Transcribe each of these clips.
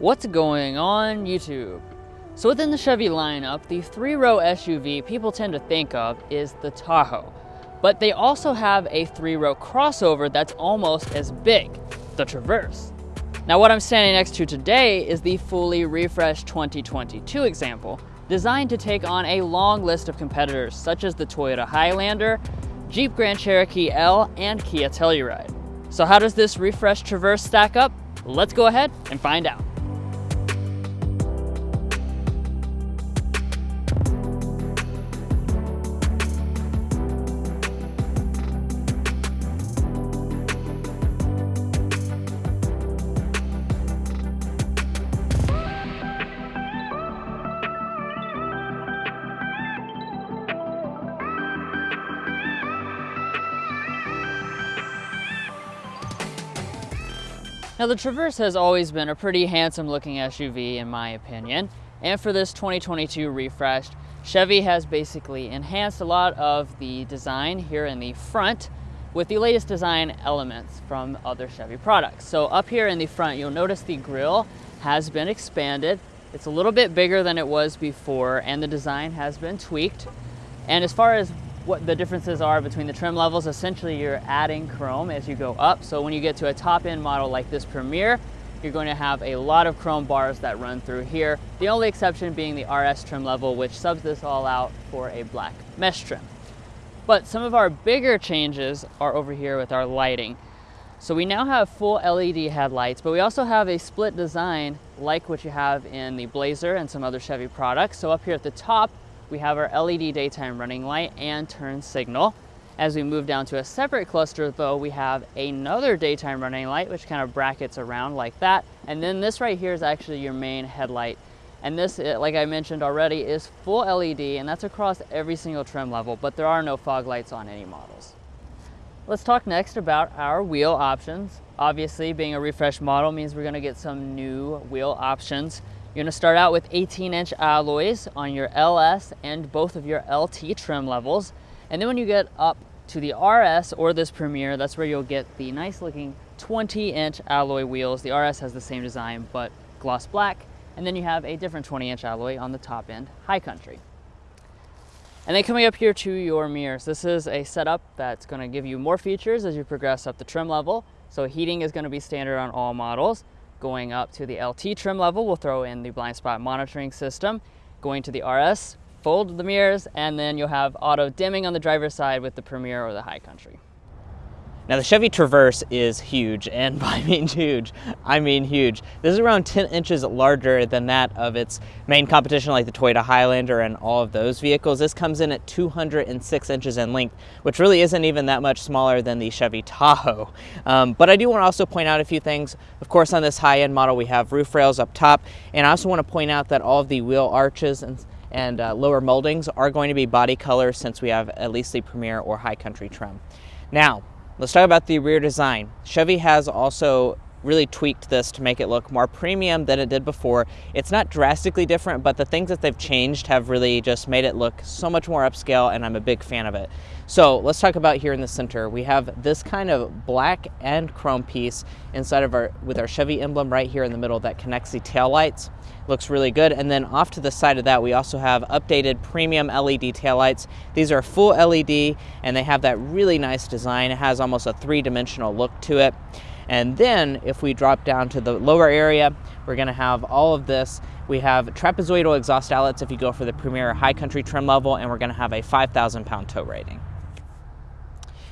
What's going on YouTube? So within the Chevy lineup, the three-row SUV people tend to think of is the Tahoe. But they also have a three-row crossover that's almost as big, the Traverse. Now what I'm standing next to today is the fully refreshed 2022 example, designed to take on a long list of competitors such as the Toyota Highlander, Jeep Grand Cherokee L, and Kia Telluride. So how does this refreshed Traverse stack up? Let's go ahead and find out. Now the Traverse has always been a pretty handsome looking SUV in my opinion. And for this 2022 refreshed, Chevy has basically enhanced a lot of the design here in the front with the latest design elements from other Chevy products. So up here in the front, you'll notice the grille has been expanded. It's a little bit bigger than it was before and the design has been tweaked. And as far as what the differences are between the trim levels. Essentially, you're adding chrome as you go up. So when you get to a top end model like this Premier, you're going to have a lot of chrome bars that run through here. The only exception being the RS trim level, which subs this all out for a black mesh trim. But some of our bigger changes are over here with our lighting. So we now have full LED headlights, but we also have a split design like what you have in the Blazer and some other Chevy products. So up here at the top, we have our LED daytime running light and turn signal. As we move down to a separate cluster though, we have another daytime running light, which kind of brackets around like that. And then this right here is actually your main headlight. And this, eh, like I mentioned already, is full LED and that's across every single trim level, but there are no fog lights on any models. Let's talk next about our wheel options. Obviously, being a refresh model means we're gonna get some new wheel options. You're gonna start out with 18 inch alloys on your LS and both of your LT trim levels. And then when you get up to the RS or this Premier, that's where you'll get the nice looking 20 inch alloy wheels. The RS has the same design, but gloss black. And then you have a different 20 inch alloy on the top end, High Country. And then coming up here to your mirrors, this is a setup that's gonna give you more features as you progress up the trim level. So heating is gonna be standard on all models. Going up to the LT trim level, we'll throw in the blind spot monitoring system. Going to the RS, fold the mirrors, and then you'll have auto dimming on the driver's side with the Premier or the High Country. Now the Chevy Traverse is huge, and by mean huge, I mean huge. This is around 10 inches larger than that of its main competition like the Toyota Highlander and all of those vehicles. This comes in at 206 inches in length, which really isn't even that much smaller than the Chevy Tahoe. Um, but I do want to also point out a few things. Of course, on this high-end model, we have roof rails up top, and I also want to point out that all of the wheel arches and and uh, lower moldings are going to be body color since we have at least the Premier or High Country trim. Now, Let's talk about the rear design. Chevy has also really tweaked this to make it look more premium than it did before. It's not drastically different, but the things that they've changed have really just made it look so much more upscale and I'm a big fan of it. So let's talk about here in the center. We have this kind of black and chrome piece inside of our, with our Chevy emblem right here in the middle that connects the tail lights looks really good. And then off to the side of that, we also have updated premium LED taillights. These are full LED and they have that really nice design. It has almost a three-dimensional look to it. And then if we drop down to the lower area, we're gonna have all of this. We have trapezoidal exhaust outlets if you go for the Premier High Country trim level, and we're gonna have a 5,000 pound tow rating.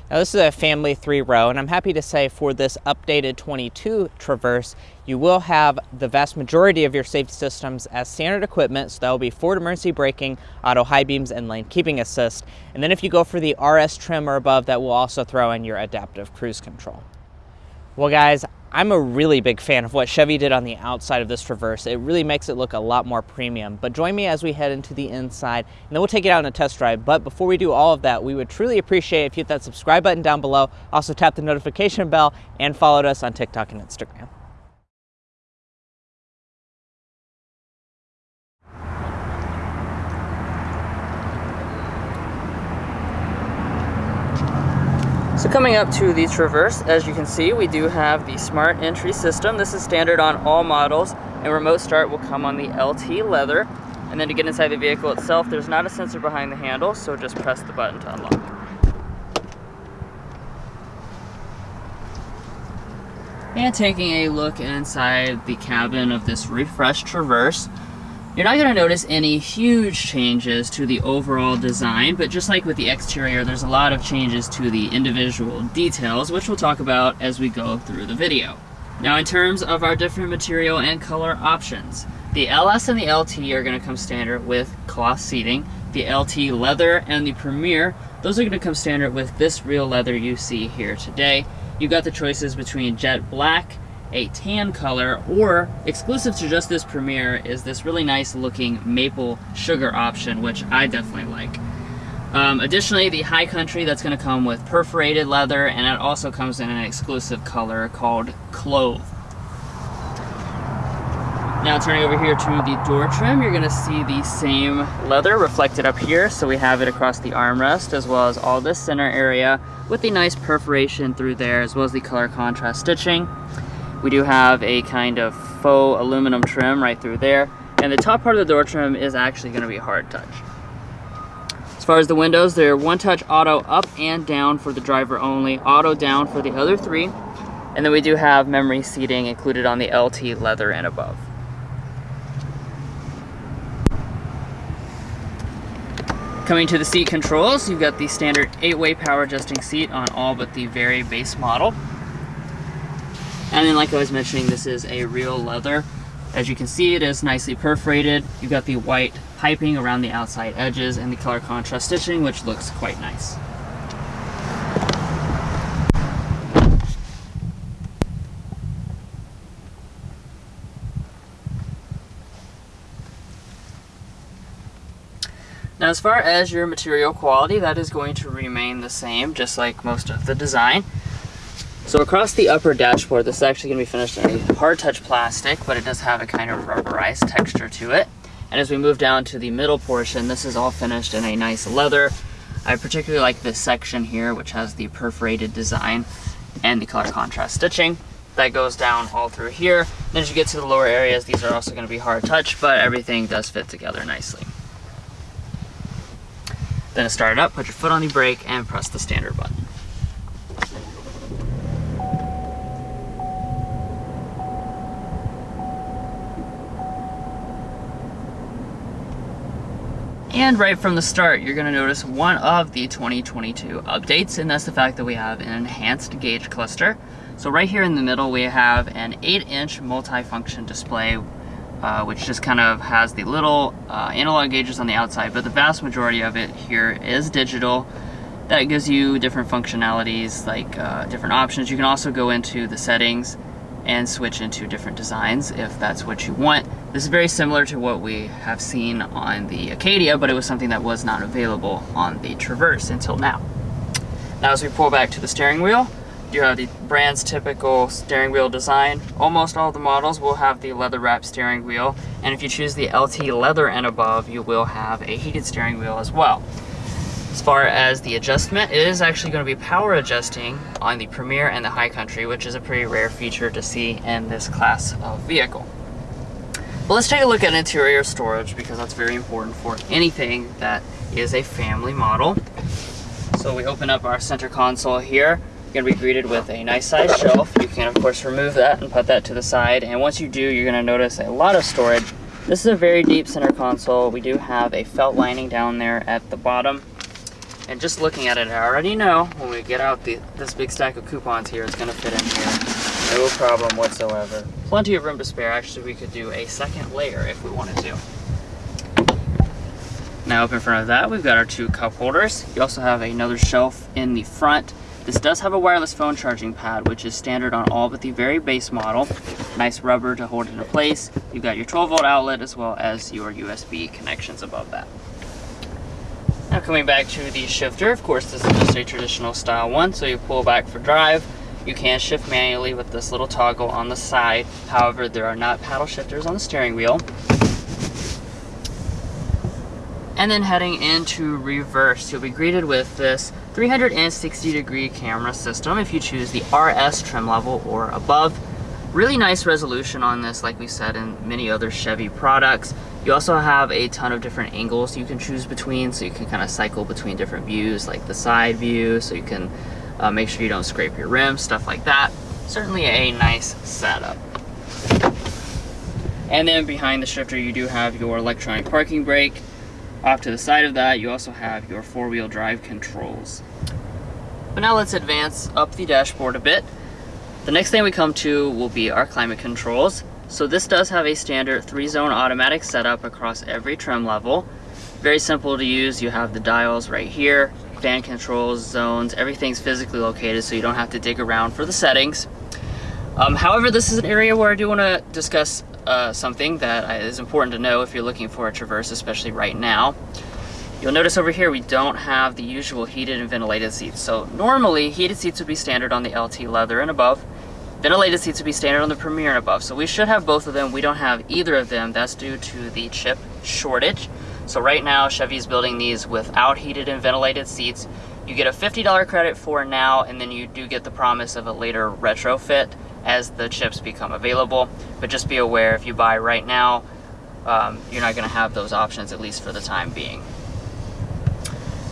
Now this is a family three row and I'm happy to say for this updated 22 Traverse you will have the vast majority of your safety systems as standard equipment so that will be forward emergency braking, auto high beams and lane keeping assist and then if you go for the RS trim or above that will also throw in your adaptive cruise control. Well guys I'm a really big fan of what Chevy did on the outside of this Traverse. It really makes it look a lot more premium. But join me as we head into the inside, and then we'll take it out on a test drive. But before we do all of that, we would truly appreciate if you hit that subscribe button down below, also tap the notification bell, and followed us on TikTok and Instagram. So coming up to the Traverse, as you can see, we do have the smart entry system. This is standard on all models. and remote start will come on the LT leather. And then to get inside the vehicle itself, there's not a sensor behind the handle, so just press the button to unlock. And taking a look inside the cabin of this refreshed Traverse, you're not going to notice any huge changes to the overall design, but just like with the exterior, there's a lot of changes to the individual details, which we'll talk about as we go through the video. Now in terms of our different material and color options, the LS and the LT are going to come standard with cloth seating. The LT leather and the Premier, those are going to come standard with this real leather you see here today. You've got the choices between jet black, a tan color, or exclusive to just this Premier is this really nice looking maple sugar option, which I definitely like. Um, additionally, the High Country, that's going to come with perforated leather, and it also comes in an exclusive color called Clove. Now turning over here to the door trim, you're going to see the same leather reflected up here. So we have it across the armrest as well as all this center area with the nice perforation through there as well as the color contrast stitching. We do have a kind of faux aluminum trim right through there. And the top part of the door trim is actually going to be hard touch. As far as the windows, they're one touch auto up and down for the driver only, auto down for the other three. And then we do have memory seating included on the LT leather and above. Coming to the seat controls, you've got the standard 8-way power adjusting seat on all but the very base model. And then like I was mentioning, this is a real leather. As you can see, it is nicely perforated. You've got the white piping around the outside edges and the color contrast stitching, which looks quite nice. Now as far as your material quality, that is going to remain the same, just like most of the design. So across the upper dashboard, this is actually going to be finished in a hard touch plastic, but it does have a kind of rubberized texture to it. And as we move down to the middle portion, this is all finished in a nice leather. I particularly like this section here, which has the perforated design and the color contrast stitching. That goes down all through here. Then as you get to the lower areas, these are also going to be hard touch, but everything does fit together nicely. Then to start it up, put your foot on the brake and press the standard button. And right from the start, you're gonna notice one of the 2022 updates, and that's the fact that we have an enhanced gauge cluster. So right here in the middle, we have an 8-inch multi-function display uh, which just kind of has the little uh, analog gauges on the outside, but the vast majority of it here is digital. That gives you different functionalities, like uh, different options. You can also go into the settings and switch into different designs if that's what you want. This is very similar to what we have seen on the Acadia, but it was something that was not available on the Traverse until now. Now as we pull back to the steering wheel, you have the brand's typical steering wheel design. Almost all the models will have the leather wrap steering wheel, and if you choose the LT leather and above, you will have a heated steering wheel as well. As far as the adjustment, it is actually going to be power adjusting on the Premier and the High Country, which is a pretty rare feature to see in this class of vehicle. But let's take a look at interior storage because that's very important for anything that is a family model. So we open up our center console here You're to be greeted with a nice size shelf. You can of course remove that and put that to the side. And once you do, you're to notice a lot of storage. This is a very deep center console. We do have a felt lining down there at the bottom. And just looking at it, I already know when we get out the, this big stack of coupons here, it's to fit in here. No problem whatsoever. Plenty of room to spare. Actually, we could do a second layer if we wanted to. Now up in front of that, we've got our two cup holders. You also have another shelf in the front this does have a wireless phone charging pad, which is standard on all but the very base model. Nice rubber to hold it in place. You've got your 12 volt outlet as well as your USB connections above that. Now coming back to the shifter, of course this is just a traditional style one, so you pull back for drive. You can shift manually with this little toggle on the side. However, there are not paddle shifters on the steering wheel. And then heading into reverse, you'll be greeted with this 360 degree camera system if you choose the RS trim level or above. Really nice resolution on this, like we said in many other Chevy products. You also have a ton of different angles you can choose between, so you can kind of cycle between different views, like the side view, so you can uh, make sure you don't scrape your rims, stuff like that. Certainly a nice setup. And then behind the shifter, you do have your electronic parking brake. Off to the side of that, you also have your four-wheel drive controls. But now let's advance up the dashboard a bit. The next thing we come to will be our climate controls. So this does have a standard three zone automatic setup across every trim level. Very simple to use. You have the dials right here, fan controls, zones, everything's physically located so you don't have to dig around for the settings. Um, however, this is an area where I do want to discuss uh, something that is important to know if you're looking for a Traverse, especially right now. You'll notice over here we don't have the usual heated and ventilated seats. So normally heated seats would be standard on the LT leather and above. Ventilated seats would be standard on the Premier and above. So we should have both of them. We don't have either of them. That's due to the chip shortage. So right now Chevy's building these without heated and ventilated seats. You get a $50 credit for now and then you do get the promise of a later retrofit as the chips become available. But just be aware if you buy right now, um, you're not gonna have those options at least for the time being.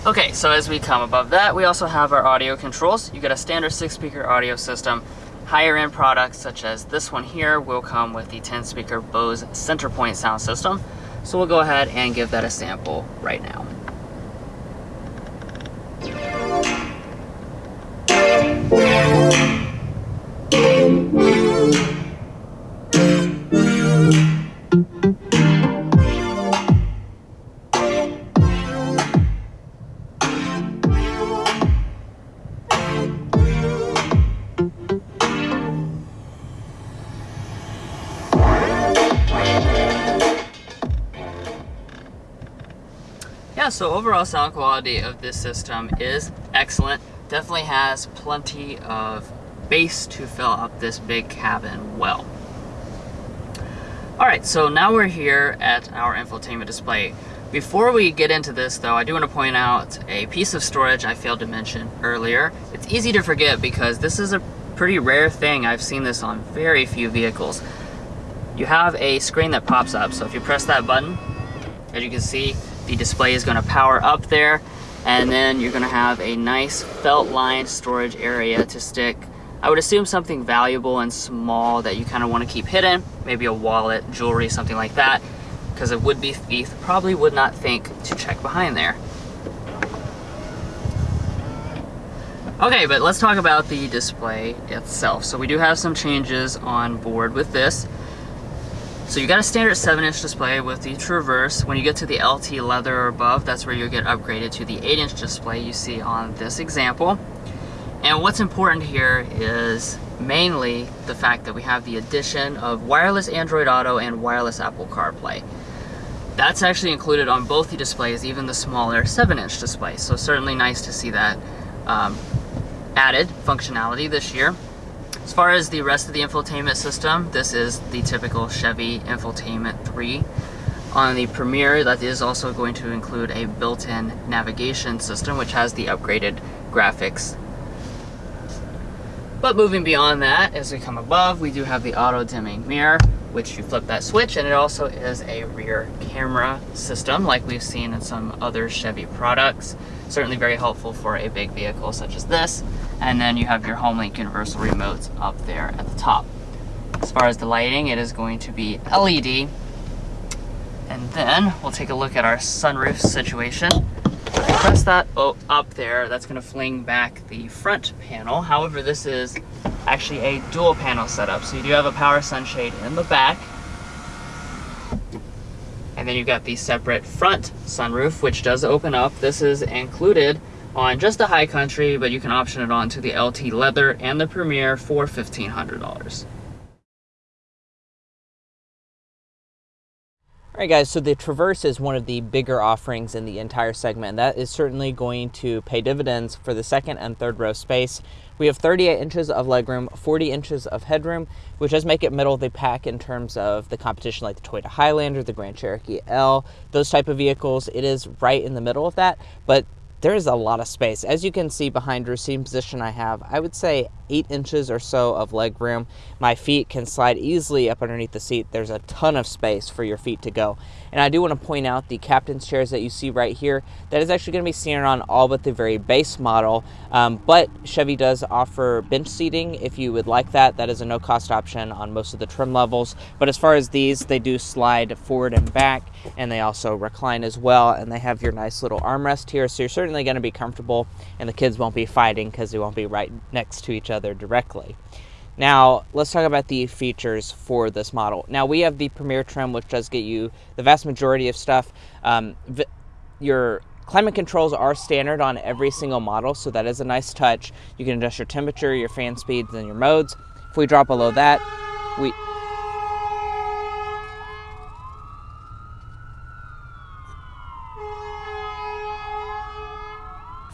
Okay, so as we come above that, we also have our audio controls. You get a standard six speaker audio system Higher end products such as this one here will come with the 10 speaker Bose Centerpoint sound system. So we'll go ahead and give that a sample right now. yeah, so overall sound quality of this system is excellent. Definitely has plenty of bass to fill up this big cabin well. All right, so now we're here at our infotainment display. Before we get into this though, I do want to point out a piece of storage I failed to mention earlier. It's easy to forget because this is a pretty rare thing. I've seen this on very few vehicles. You have a screen that pops up, so if you press that button, as you can see, the display is going to power up there and then you're going to have a nice felt lined storage area to stick I would assume something valuable and small that you kind of want to keep hidden maybe a wallet jewelry something like that because a would-be thief probably would not think to check behind there. Okay but let's talk about the display itself. So we do have some changes on board with this so you got a standard 7-inch display with the Traverse. When you get to the LT leather or above, that's where you'll get upgraded to the 8-inch display you see on this example. And what's important here is mainly the fact that we have the addition of wireless Android Auto and wireless Apple CarPlay. That's actually included on both the displays, even the smaller 7-inch display. So certainly nice to see that um, added functionality this year. As far as the rest of the infotainment system, this is the typical Chevy Infotainment 3. On the Premier, that is also going to include a built-in navigation system, which has the upgraded graphics. But moving beyond that, as we come above, we do have the auto-dimming mirror, which you flip that switch, and it also is a rear camera system, like we've seen in some other Chevy products. Certainly very helpful for a big vehicle such as this and then you have your HomeLink universal remotes up there at the top. As far as the lighting, it is going to be LED. And then we'll take a look at our sunroof situation. Press that oh, up there, that's gonna fling back the front panel. However, this is actually a dual panel setup. So you do have a power sunshade in the back. And then you've got the separate front sunroof, which does open up. This is included on just the high country, but you can option it on to the LT leather and the Premier for $1,500. All right guys, so the Traverse is one of the bigger offerings in the entire segment. That is certainly going to pay dividends for the second and third row space. We have 38 inches of legroom, 40 inches of headroom, which does make it middle of the pack in terms of the competition like the Toyota Highlander, the Grand Cherokee L, those type of vehicles. It is right in the middle of that, but there is a lot of space. As you can see behind seat position I have, I would say eight inches or so of leg room. My feet can slide easily up underneath the seat. There's a ton of space for your feet to go. And I do want to point out the captain's chairs that you see right here. That is actually going to be standard on all but the very base model. Um, but Chevy does offer bench seating if you would like that. That is a no cost option on most of the trim levels. But as far as these, they do slide forward and back and they also recline as well. And they have your nice little armrest here. So you're certainly going to be comfortable and the kids won't be fighting because they won't be right next to each other directly. Now, let's talk about the features for this model. Now, we have the Premier trim, which does get you the vast majority of stuff. Um, your climate controls are standard on every single model, so that is a nice touch. You can adjust your temperature, your fan speeds, and your modes. If we drop below that, we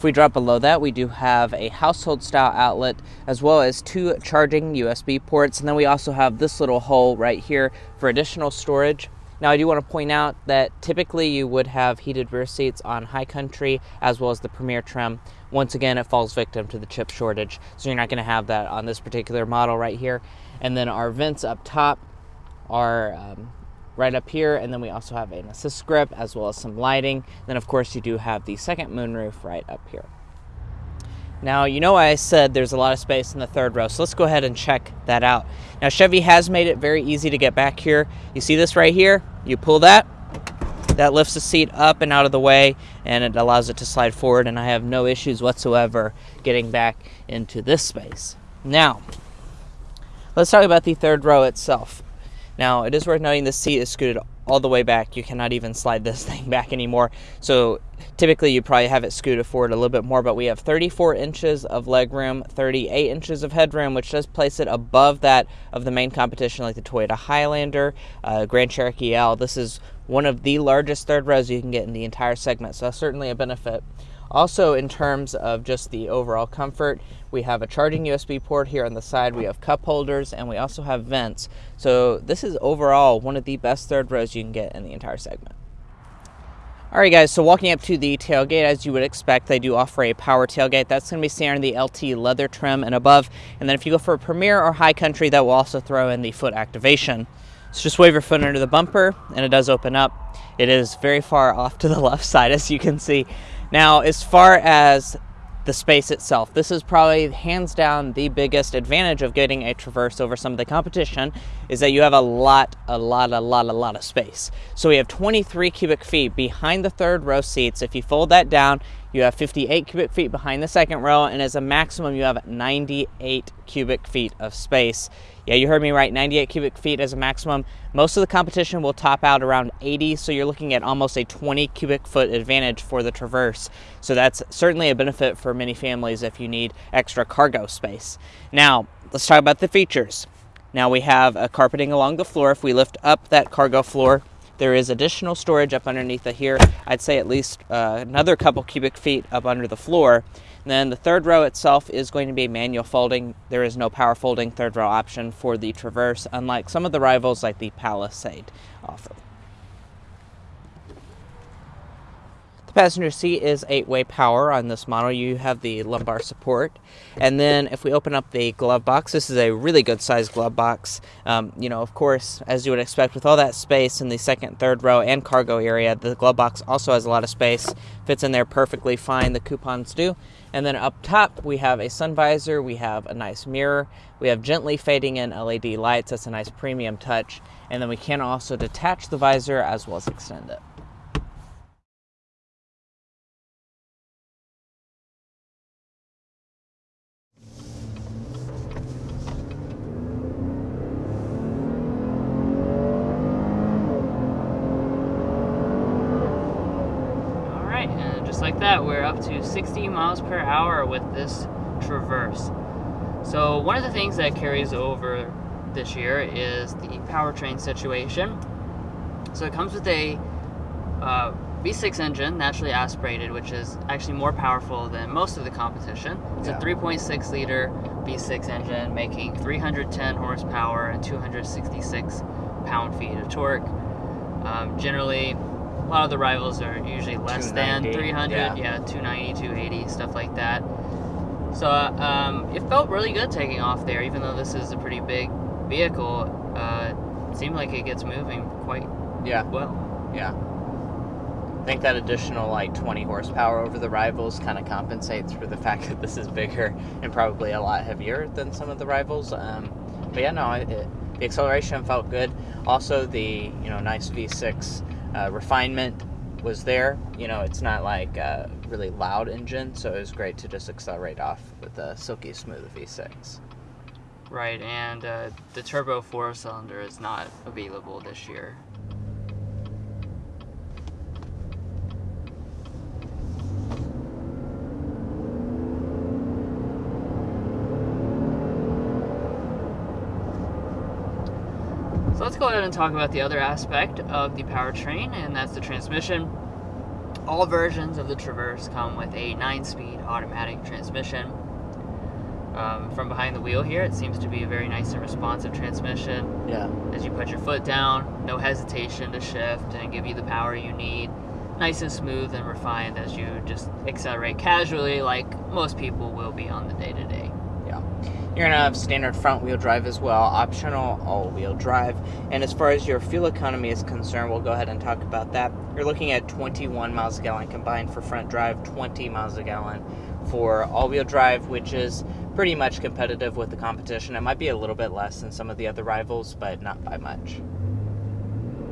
If we drop below that, we do have a household style outlet as well as two charging USB ports. And then we also have this little hole right here for additional storage. Now I do want to point out that typically you would have heated rear seats on High Country as well as the Premier trim. Once again, it falls victim to the chip shortage, so you're not going to have that on this particular model right here. And then our vents up top are um, right up here and then we also have an assist grip as well as some lighting. Then of course you do have the second moonroof right up here. Now you know I said there's a lot of space in the third row so let's go ahead and check that out. Now Chevy has made it very easy to get back here. You see this right here? You pull that. That lifts the seat up and out of the way and it allows it to slide forward and I have no issues whatsoever getting back into this space. Now let's talk about the third row itself now, it is worth noting the seat is scooted all the way back. You cannot even slide this thing back anymore. So typically you probably have it scooted forward a little bit more, but we have 34 inches of leg room, 38 inches of headroom, which does place it above that of the main competition like the Toyota Highlander, uh, Grand Cherokee L. This is one of the largest third rows you can get in the entire segment, so that's certainly a benefit. Also, in terms of just the overall comfort, we have a charging USB port here on the side, we have cup holders, and we also have vents. So this is overall one of the best third rows you can get in the entire segment. Alright guys, so walking up to the tailgate, as you would expect, they do offer a power tailgate. That's going to be standard in the LT leather trim and above. And then if you go for a Premier or High Country, that will also throw in the foot activation. So just wave your foot under the bumper, and it does open up. It is very far off to the left side, as you can see. Now, as far as the space itself. This is probably hands down the biggest advantage of getting a Traverse over some of the competition is that you have a lot, a lot, a lot, a lot of space. So we have 23 cubic feet behind the third row seats. If you fold that down, you have 58 cubic feet behind the second row, and as a maximum, you have 98 cubic feet of space. Yeah, you heard me right, 98 cubic feet as a maximum. Most of the competition will top out around 80, so you're looking at almost a 20 cubic foot advantage for the Traverse. So that's certainly a benefit for many families if you need extra cargo space. Now, let's talk about the features. Now we have a carpeting along the floor. If we lift up that cargo floor, there is additional storage up underneath the here. I'd say at least uh, another couple cubic feet up under the floor. And then the third row itself is going to be manual folding. There is no power folding third row option for the Traverse, unlike some of the rivals like the Palisade offer. The passenger seat is eight-way power on this model. You have the lumbar support. And then if we open up the glove box, this is a really good sized glove box. Um, you know, of course, as you would expect with all that space in the second, third row and cargo area, the glove box also has a lot of space. Fits in there perfectly fine, the coupons do. And then up top, we have a sun visor, we have a nice mirror, we have gently fading in LED lights, that's a nice premium touch. And then we can also detach the visor as well as extend it. That, we're up to 60 miles per hour with this Traverse. So one of the things that carries over this year is the powertrain situation. So it comes with a uh, V6 engine, naturally aspirated, which is actually more powerful than most of the competition. It's yeah. a 3.6 liter V6 engine making 310 horsepower and 266 pound-feet of torque. Um, generally, lot of the rivals are usually less than 300 yeah. yeah 290 280 stuff like that So um, it felt really good taking off there, even though this is a pretty big vehicle. Uh, it seemed like it gets moving quite Yeah, well. yeah. I think that additional like 20 horsepower over the rivals kind of compensates for the fact that this is bigger and probably a lot heavier than some of the rivals. Um, but yeah, no, it, it, the acceleration felt good. Also, the you know nice V6 uh, refinement was there. You know, it's not like a really loud engine, so it was great to just accelerate off with a silky smooth V6. Right, and uh, the turbo four cylinder is not available this year. So ahead and talk about the other aspect of the powertrain, and that's the transmission. All versions of the Traverse come with a 9-speed automatic transmission. Um, from behind the wheel here, it seems to be a very nice and responsive transmission. Yeah. As you put your foot down, no hesitation to shift and give you the power you need. Nice and smooth and refined as you just accelerate casually, like most people will be on the day to You're gonna have standard front wheel drive as well, optional all wheel drive. And as far as your fuel economy is concerned, we'll go ahead and talk about that. You're looking at 21 miles a gallon combined for front drive, 20 miles a gallon for all wheel drive, which is pretty much competitive with the competition. It might be a little bit less than some of the other rivals, but not by much.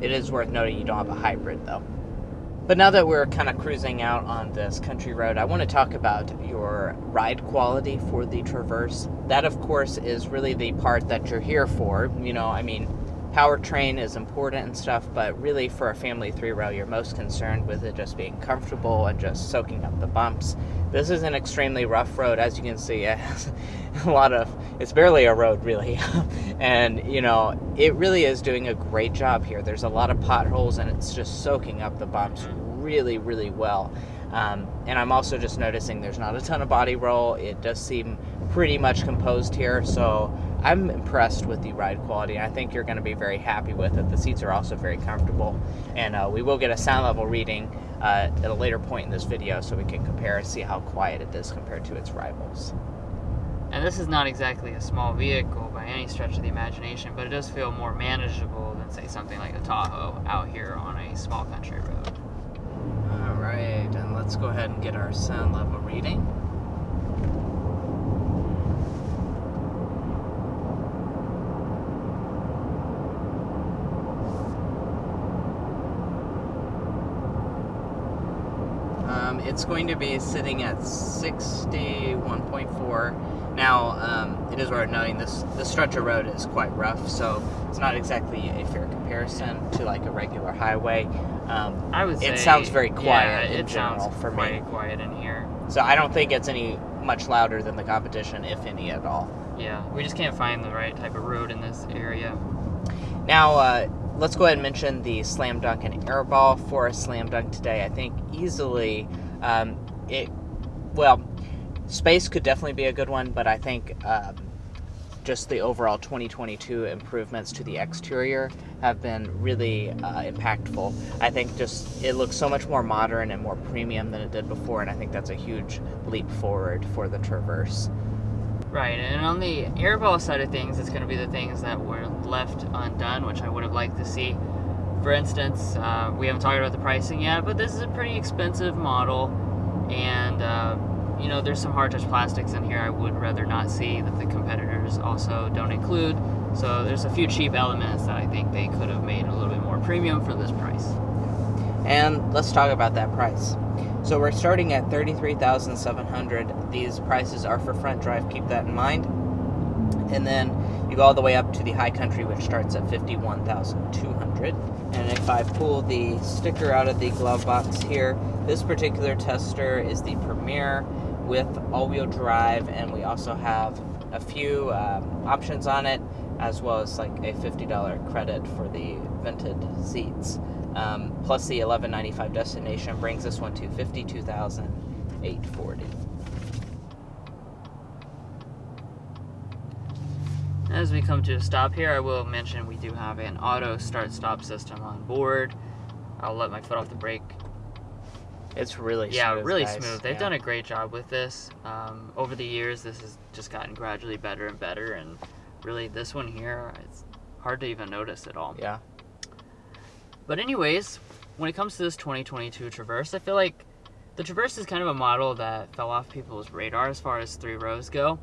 It is worth noting you don't have a hybrid though. But now that we're kind of cruising out on this country road, I want to talk about your ride quality for the Traverse. That, of course, is really the part that you're here for. You know, I mean, powertrain is important and stuff, but really for a family three row, you're most concerned with it just being comfortable and just soaking up the bumps. This is an extremely rough road, as you can see. It has a lot of, it's barely a road, really. and, you know, it really is doing a great job here. There's a lot of potholes, and it's just soaking up the bumps really, really well. Um, and I'm also just noticing there's not a ton of body roll. It does seem pretty much composed here, so I'm impressed with the ride quality. I think you're going to be very happy with it. The seats are also very comfortable, and uh, we will get a sound level reading uh, at a later point in this video so we can compare and see how quiet it is compared to its rivals. And this is not exactly a small vehicle by any stretch of the imagination, but it does feel more manageable than, say, something like a Tahoe out here on a small country road. All right, and let's go ahead and get our sound level reading. Um, it's going to be sitting at 61.4. Now, um, it is worth noting this the stretch of road is quite rough, so it's not exactly a fair comparison to like a regular highway. Um, I would say it sounds very quiet yeah, in it general sounds for me. quiet in here. So I don't think it's any much louder than the competition, if any at all. Yeah, we just can't find the right type of road in this area. Now, uh, let's go ahead and mention the Slam Dunk and air ball for a Slam Dunk today. I think easily um, it, well, space could definitely be a good one, but I think um, just the overall 2022 improvements to the exterior have been really uh, impactful. I think just it looks so much more modern and more premium than it did before, and I think that's a huge leap forward for the Traverse. Right, and on the airball side of things, it's going to be the things that were left undone, which I would have liked to see. For instance, uh, we haven't talked about the pricing yet, but this is a pretty expensive model, and uh, you know there's some hard touch plastics in here I would rather not see that the competitors also don't include. So there's a few cheap elements that I think they could have made a little bit more premium for this price. And let's talk about that price. So we're starting at 33,700. These prices are for front drive, keep that in mind. And then you go all the way up to the high country which starts at 51,200. And if I pull the sticker out of the glove box here, this particular tester is the Premier with all-wheel drive and we also have a few um, options on it as well as like a $50 credit for the vented seats. Um, plus the 1195 destination brings this one to 52,840. As we come to a stop here, I will mention we do have an auto start-stop system on board. I'll let my foot off the brake It's really yeah, smooth, really guys. smooth. They've Yeah. done a great job with this. Um, over the years, this has just gotten gradually better and better, and really, this one here, it's hard to even notice at all. Yeah. But anyways, when it comes to this 2022 Traverse, I feel like the Traverse is kind of a model that fell off people's radar as far as three rows go.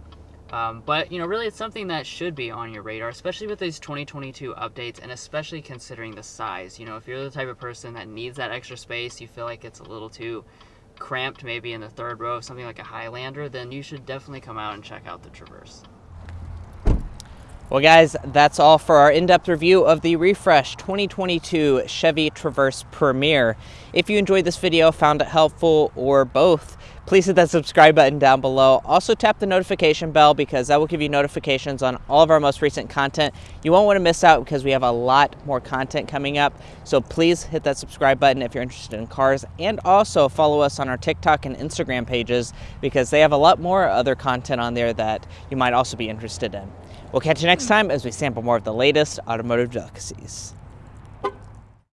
Um, but you know, really, it's something that should be on your radar, especially with these 2022 updates, and especially considering the size. You know, if you're the type of person that needs that extra space, you feel like it's a little too cramped, maybe in the third row of something like a Highlander, then you should definitely come out and check out the Traverse. Well, guys, that's all for our in depth review of the refresh 2022 Chevy Traverse Premier. If you enjoyed this video, found it helpful, or both, please hit that subscribe button down below. Also, tap the notification bell because that will give you notifications on all of our most recent content. You won't want to miss out because we have a lot more content coming up. So, please hit that subscribe button if you're interested in cars, and also follow us on our TikTok and Instagram pages because they have a lot more other content on there that you might also be interested in. We'll catch you next time as we sample more of the latest automotive delicacies.